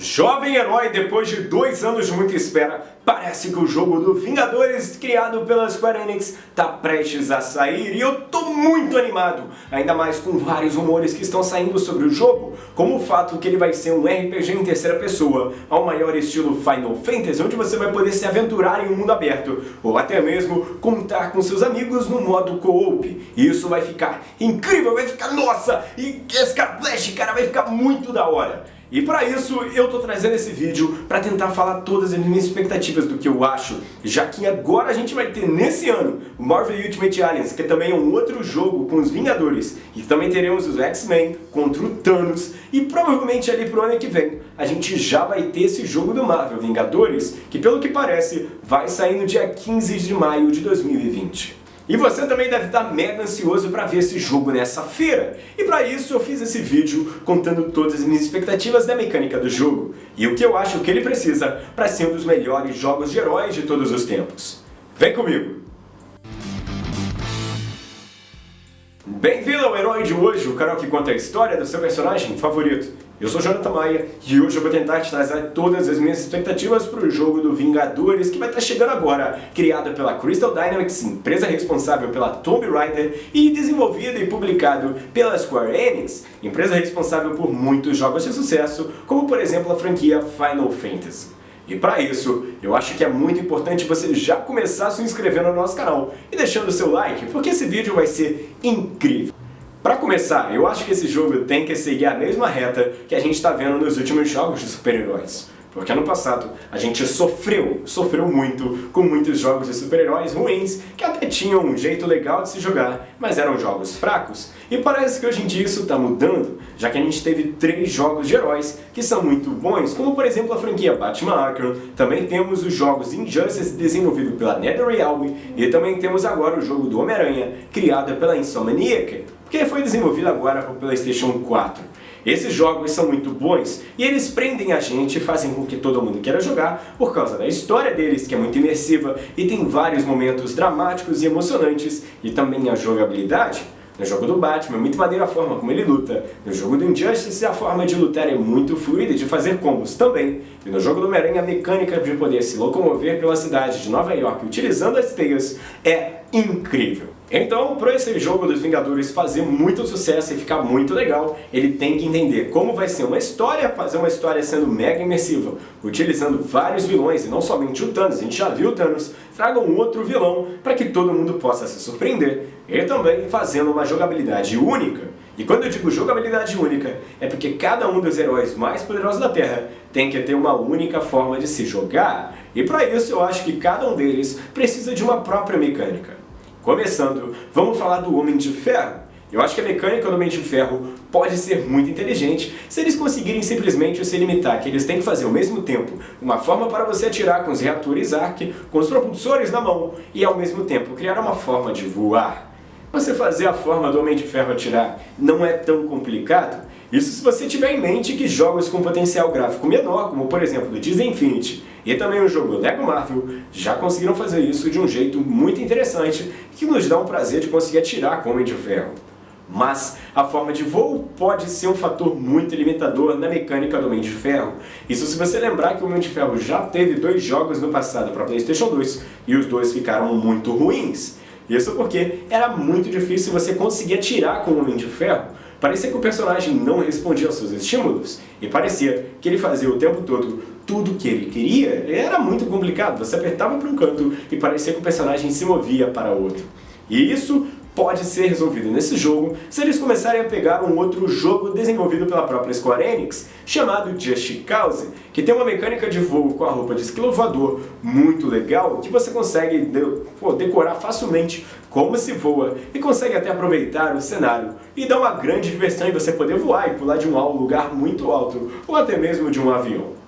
Jovem herói, depois de dois anos de muita espera, parece que o jogo do Vingadores, criado pela Square Enix, tá prestes a sair e eu tô muito animado, ainda mais com vários rumores que estão saindo sobre o jogo, como o fato que ele vai ser um RPG em terceira pessoa, ao maior estilo Final Fantasy, onde você vai poder se aventurar em um mundo aberto, ou até mesmo contar com seus amigos no modo co-op. Isso vai ficar incrível, vai ficar nossa, e esse cara Flash, cara, vai ficar muito da hora. E para isso eu tô trazendo esse vídeo para tentar falar todas as minhas expectativas do que eu acho, já que agora a gente vai ter nesse ano Marvel Ultimate Alliance, que também é um outro jogo com os Vingadores, e também teremos os X-Men contra o Thanos, e provavelmente ali pro ano que vem a gente já vai ter esse jogo do Marvel Vingadores, que pelo que parece vai sair no dia 15 de maio de 2020. E você também deve estar mega ansioso para ver esse jogo nessa feira. E para isso eu fiz esse vídeo contando todas as minhas expectativas da mecânica do jogo e o que eu acho que ele precisa para ser um dos melhores jogos de heróis de todos os tempos. Vem comigo! Bem-vindo ao Herói de hoje, o canal que conta a história do seu personagem favorito. Eu sou Jonathan Maia e hoje eu vou tentar te trazer todas as minhas expectativas para o jogo do Vingadores que vai estar chegando agora, criado pela Crystal Dynamics, empresa responsável pela Tomb Raider e desenvolvido e publicado pela Square Enix, empresa responsável por muitos jogos de sucesso, como por exemplo a franquia Final Fantasy. E para isso, eu acho que é muito importante você já começar se inscrevendo no nosso canal e deixando o seu like, porque esse vídeo vai ser incrível. Para começar, eu acho que esse jogo tem que seguir a mesma reta que a gente está vendo nos últimos jogos de super-heróis. Porque ano passado a gente sofreu, sofreu muito com muitos jogos de super-heróis ruins que até tinham um jeito legal de se jogar, mas eram jogos fracos. E parece que hoje em dia isso está mudando, já que a gente teve três jogos de heróis que são muito bons, como por exemplo a franquia Batman Arkham, também temos os jogos Injustice desenvolvido pela NetherRealm e também temos agora o jogo do Homem-Aranha, criado pela Insomniac, que foi desenvolvido agora para o PlayStation 4. Esses jogos são muito bons e eles prendem a gente e fazem com que todo mundo queira jogar por causa da história deles, que é muito imersiva e tem vários momentos dramáticos e emocionantes, e também a jogabilidade. No jogo do Batman é muito maneira a forma como ele luta. No jogo do Injustice a forma de lutar é muito fluida e de fazer combos também. E no jogo do Homem-Aranha a mecânica de poder se locomover pela cidade de Nova York utilizando as teias é incrível. Então, para esse jogo dos Vingadores fazer muito sucesso e ficar muito legal, ele tem que entender como vai ser uma história, fazer uma história sendo mega imersiva, utilizando vários vilões e não somente o Thanos, a gente já viu o Thanos, traga um outro vilão para que todo mundo possa se surpreender, e também fazendo uma jogabilidade única. E quando eu digo jogabilidade única, é porque cada um dos heróis mais poderosos da Terra tem que ter uma única forma de se jogar, e para isso eu acho que cada um deles precisa de uma própria mecânica. Começando, vamos falar do Homem de Ferro. Eu acho que a mecânica do Homem de Ferro pode ser muito inteligente se eles conseguirem simplesmente se limitar que eles têm que fazer ao mesmo tempo uma forma para você atirar com os reatores ARC, com os propulsores na mão, e ao mesmo tempo criar uma forma de voar. Você fazer a forma do Homem de Ferro atirar não é tão complicado, isso se você tiver em mente que jogos com potencial gráfico menor, como por exemplo o Disney Infinity e também o jogo Lego Marvel, já conseguiram fazer isso de um jeito muito interessante que nos dá um prazer de conseguir atirar com o Homem de Ferro. Mas a forma de voo pode ser um fator muito limitador na mecânica do Homem de Ferro. Isso se você lembrar que o Homem de Ferro já teve dois jogos no passado para Playstation 2 e os dois ficaram muito ruins. Isso porque era muito difícil você conseguir atirar com o Homem de Ferro, Parecia que o personagem não respondia aos seus estímulos, e parecia que ele fazia o tempo todo tudo o que ele queria. Era muito complicado, você apertava para um canto e parecia que o personagem se movia para outro. E isso pode ser resolvido nesse jogo se eles começarem a pegar um outro jogo desenvolvido pela própria Square Enix, chamado Just Cause, que tem uma mecânica de voo com a roupa de esquilo voador muito legal, que você consegue de pô, decorar facilmente como se voa e consegue até aproveitar o cenário e dá uma grande diversão em você poder voar e pular de um lugar muito alto, ou até mesmo de um avião.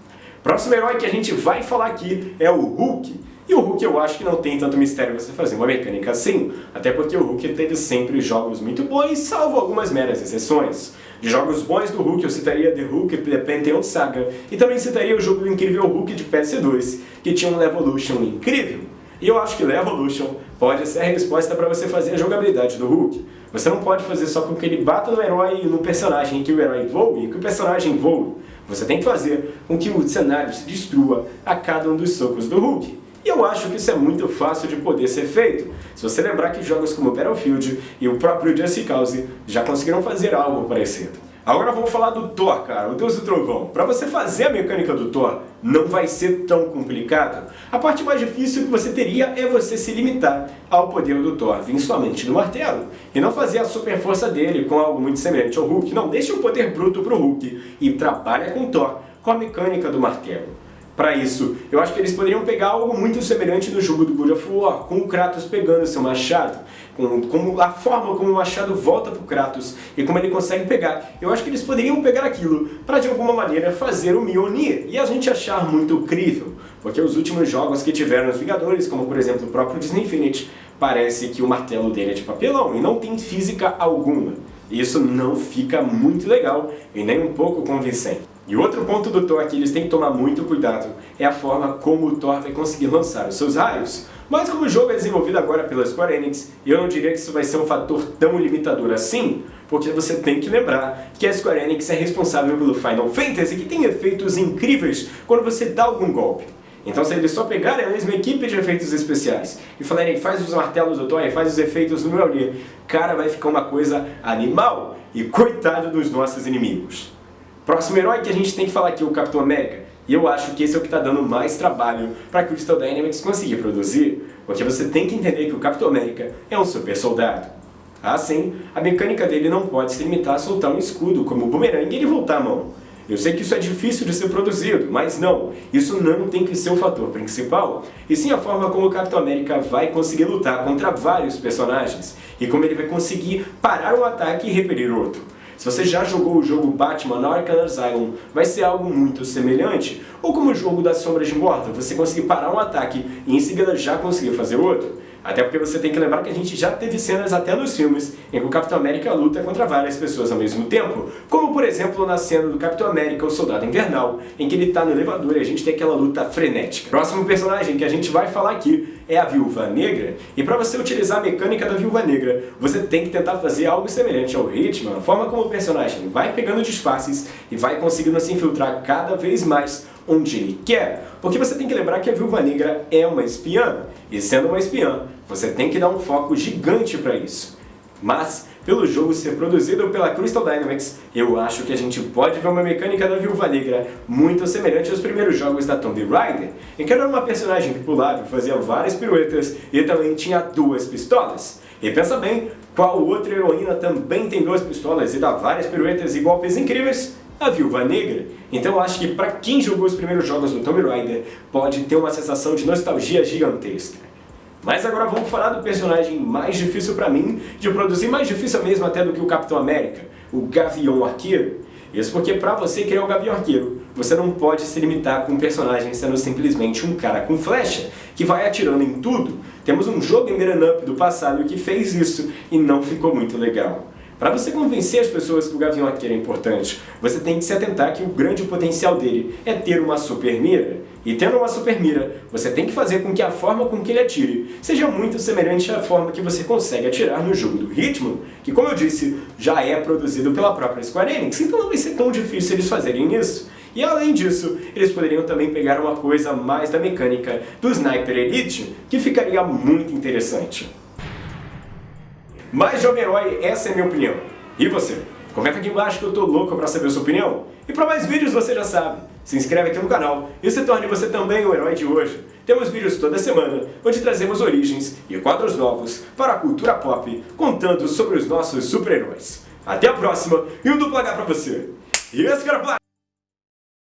Próximo herói que a gente vai falar aqui é o Hulk, e o Hulk eu acho que não tem tanto mistério você fazer uma mecânica assim, até porque o Hulk teve sempre jogos muito bons, salvo algumas meras exceções. De jogos bons do Hulk eu citaria The Hulk The Pantheon Saga, e também citaria o jogo do incrível Hulk de PS2, que tinha um Levolution incrível. E eu acho que Levolution pode ser a resposta para você fazer a jogabilidade do Hulk. Você não pode fazer só com que ele bata no herói e no personagem que o herói voe e que o personagem voe. Você tem que fazer com que o cenário se destrua a cada um dos socos do Hulk. E eu acho que isso é muito fácil de poder ser feito. Se você lembrar que jogos como Battlefield e o próprio Just Cause já conseguiram fazer algo parecido. Agora vamos falar do Thor, cara, o Deus do Trovão. Para você fazer a mecânica do Thor, não vai ser tão complicado. A parte mais difícil que você teria é você se limitar ao poder do Thor, vir somente no martelo. E não fazer a super força dele com algo muito semelhante ao Hulk. Não, deixa o poder bruto pro Hulk e trabalha com Thor, com a mecânica do martelo para isso. Eu acho que eles poderiam pegar algo muito semelhante no jogo do God of War, com o Kratos pegando seu machado, com, com a forma como o machado volta pro Kratos e como ele consegue pegar. Eu acho que eles poderiam pegar aquilo para de alguma maneira fazer o Mjolnir e a gente achar muito crível, porque os últimos jogos que tiveram os Vingadores, como por exemplo o próprio Disney Infinity, parece que o martelo dele é de papelão e não tem física alguma. Isso não fica muito legal e nem um pouco convincente. E outro ponto do Thor que eles têm que tomar muito cuidado é a forma como o Thor vai conseguir lançar os seus raios. Mas como o jogo é desenvolvido agora pela Square Enix, eu não diria que isso vai ser um fator tão limitador assim, porque você tem que lembrar que a Square Enix é responsável pelo Final Fantasy, que tem efeitos incríveis quando você dá algum golpe. Então se eles só pegarem a mesma equipe de efeitos especiais e falarem faz os martelos do Thor, faz os efeitos no Mjolnir, cara, vai ficar uma coisa animal e coitado dos nossos inimigos. Próximo herói que a gente tem que falar aqui é o Capitão América. E eu acho que esse é o que está dando mais trabalho para Crystal Dynamics conseguir produzir, porque você tem que entender que o Capitão América é um super soldado. Assim, a mecânica dele não pode se limitar a soltar um escudo como o boomerang e ele voltar a mão. Eu sei que isso é difícil de ser produzido, mas não, isso não tem que ser o fator principal, e sim a forma como o Capitão América vai conseguir lutar contra vários personagens, e como ele vai conseguir parar um ataque e repelir outro. Se você já jogou o jogo Batman Arkham Asylum, vai ser algo muito semelhante. Ou como o jogo das Sombras de Morta, você conseguir parar um ataque e em seguida já conseguir fazer outro. Até porque você tem que lembrar que a gente já teve cenas até nos filmes em que o Capitão América luta contra várias pessoas ao mesmo tempo, como por exemplo na cena do Capitão América, o Soldado Invernal, em que ele está no elevador e a gente tem aquela luta frenética. Próximo personagem que a gente vai falar aqui é a Viúva Negra, e para você utilizar a mecânica da Viúva Negra, você tem que tentar fazer algo semelhante ao Hitman, a forma como o personagem vai pegando disfarces e vai conseguindo se infiltrar cada vez mais onde ele quer. Porque você tem que lembrar que a Viúva Negra é uma espiã, e sendo uma espiã, você tem que dar um foco gigante para isso. Mas, pelo jogo ser produzido pela Crystal Dynamics, eu acho que a gente pode ver uma mecânica da Viúva Negra muito semelhante aos primeiros jogos da Tomb Raider, em que era uma personagem que pulava e fazia várias piruetas e também tinha duas pistolas. E pensa bem, qual outra heroína também tem duas pistolas e dá várias piruetas e golpes incríveis? A Viúva Negra. Então eu acho que para quem jogou os primeiros jogos do Tomb Raider, pode ter uma sensação de nostalgia gigantesca. Mas agora vamos falar do personagem mais difícil para mim de produzir, mais difícil mesmo até do que o Capitão América, o Gavião Arqueiro. Isso porque para você criar o Gavião Arqueiro, você não pode se limitar com um personagem sendo simplesmente um cara com flecha, que vai atirando em tudo. Temos um jogo em Up do passado que fez isso e não ficou muito legal. Para você convencer as pessoas que o Gavião Arqueiro é importante, você tem que se atentar que o grande potencial dele é ter uma super mira. E tendo uma super mira, você tem que fazer com que a forma com que ele atire seja muito semelhante à forma que você consegue atirar no jogo do Hitman, que como eu disse, já é produzido pela própria Square Enix, então não vai ser tão difícil eles fazerem isso. E além disso, eles poderiam também pegar uma coisa mais da mecânica do Sniper Elite, que ficaria muito interessante. Mas Jovem Herói, essa é a minha opinião. E você? Comenta aqui embaixo que eu tô louco pra saber a sua opinião. E para mais vídeos você já sabe, se inscreve aqui no canal e se torne você também o herói de hoje. Temos vídeos toda semana, onde trazemos origens e quadros novos para a cultura pop, contando sobre os nossos super-heróis. Até a próxima e um duplo H pra você. E esse cara